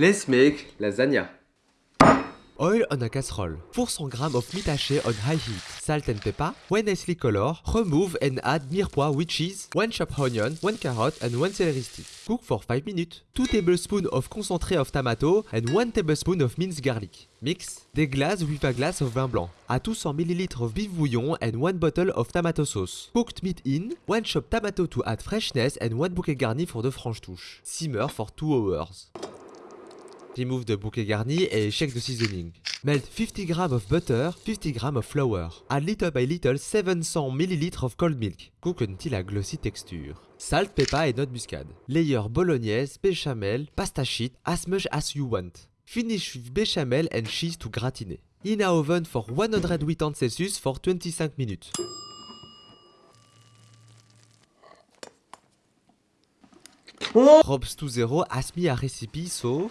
Let's make lasagna. Oil on a casserole. 400 g of meat haché on high heat. Salt and pepper. When nicely color, remove and add mirepoix with cheese, 1 chopped onion, 1 carrot and 1 celery stick. Cook for 5 minutes. 2 tablespoons of concentré of tomato and 1 tablespoon of minced garlic. Mix. Deglaze with a glass of vin blanc. Add 200 ml of beef bouillon and 1 bottle of tomato sauce. Cooked meat in. 1 chopped tomato to add freshness and 1 bouquet garni for the French touche. Simmer for 2 hours. Remove the bouquet garni et shake the seasoning. Melt 50 g of butter, 50 g of flour. Add little by little 700 ml of cold milk. Cook until a glossy texture. Salt, pepper et note muscade. Layer bolognaise, béchamel, pasta sheet as much as you want. Finish with béchamel and cheese to gratiner. In a oven for 180 Celsius for 25 minutes. Robs to zero a recipe so